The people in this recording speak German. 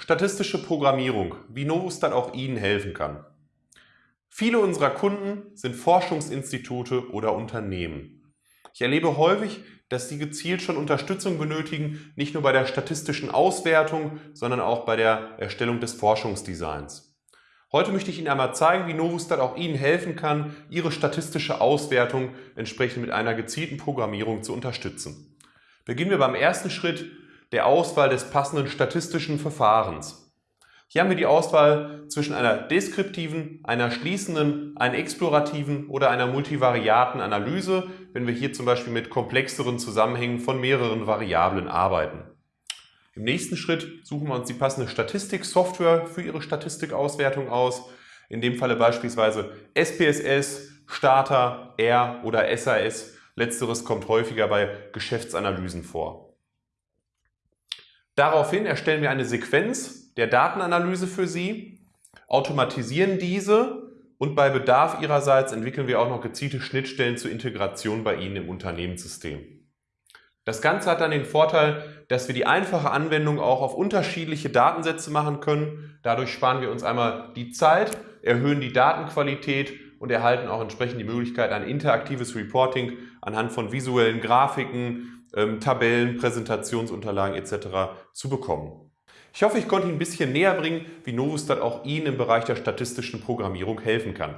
Statistische Programmierung, wie Novustat auch Ihnen helfen kann. Viele unserer Kunden sind Forschungsinstitute oder Unternehmen. Ich erlebe häufig, dass sie gezielt schon Unterstützung benötigen, nicht nur bei der statistischen Auswertung, sondern auch bei der Erstellung des Forschungsdesigns. Heute möchte ich Ihnen einmal zeigen, wie Novustat auch Ihnen helfen kann, Ihre statistische Auswertung entsprechend mit einer gezielten Programmierung zu unterstützen. Beginnen wir beim ersten Schritt der Auswahl des passenden statistischen Verfahrens. Hier haben wir die Auswahl zwischen einer deskriptiven, einer schließenden, einer explorativen oder einer multivariaten Analyse, wenn wir hier zum Beispiel mit komplexeren Zusammenhängen von mehreren Variablen arbeiten. Im nächsten Schritt suchen wir uns die passende Statistiksoftware für Ihre Statistikauswertung aus. In dem Falle beispielsweise SPSS, Starter, R oder SAS. Letzteres kommt häufiger bei Geschäftsanalysen vor. Daraufhin erstellen wir eine Sequenz der Datenanalyse für Sie, automatisieren diese und bei Bedarf Ihrerseits entwickeln wir auch noch gezielte Schnittstellen zur Integration bei Ihnen im Unternehmenssystem. Das Ganze hat dann den Vorteil, dass wir die einfache Anwendung auch auf unterschiedliche Datensätze machen können. Dadurch sparen wir uns einmal die Zeit, erhöhen die Datenqualität und erhalten auch entsprechend die Möglichkeit, ein interaktives Reporting anhand von visuellen Grafiken, ähm, Tabellen, Präsentationsunterlagen etc. zu bekommen. Ich hoffe, ich konnte Ihnen ein bisschen näher bringen, wie Novustat auch Ihnen im Bereich der statistischen Programmierung helfen kann.